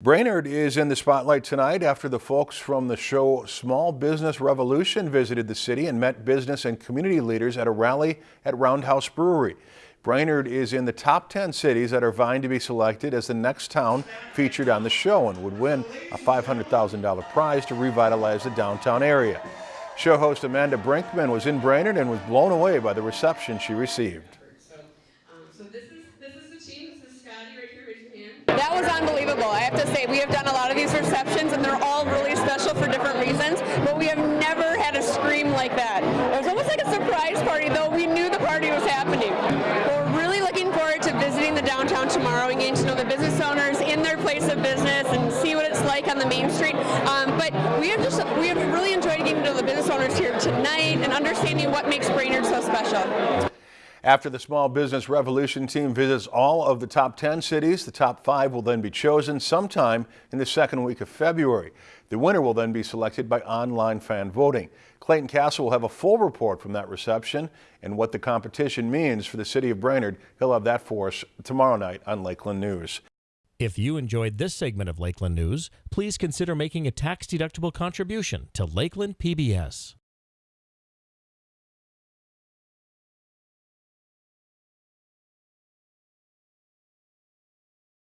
Brainerd is in the spotlight tonight after the folks from the show Small Business Revolution visited the city and met business and community leaders at a rally at Roundhouse Brewery. Brainerd is in the top 10 cities that are vying to be selected as the next town featured on the show and would win a $500,000 prize to revitalize the downtown area. Show host Amanda Brinkman was in Brainerd and was blown away by the reception she received. Unbelievable. I have to say, we have done a lot of these receptions and they're all really special for different reasons, but we have never had a scream like that. It was almost like a surprise party, though we knew the party was happening. We're really looking forward to visiting the downtown tomorrow and getting to know the business owners in their place of business and see what it's like on the main street. Um, but we have just we have really enjoyed getting to know the business owners here tonight and understanding what makes Brainerd so special. After the Small Business Revolution team visits all of the top 10 cities, the top five will then be chosen sometime in the second week of February. The winner will then be selected by online fan voting. Clayton Castle will have a full report from that reception and what the competition means for the city of Brainerd. He'll have that for us tomorrow night on Lakeland News. If you enjoyed this segment of Lakeland News, please consider making a tax-deductible contribution to Lakeland PBS.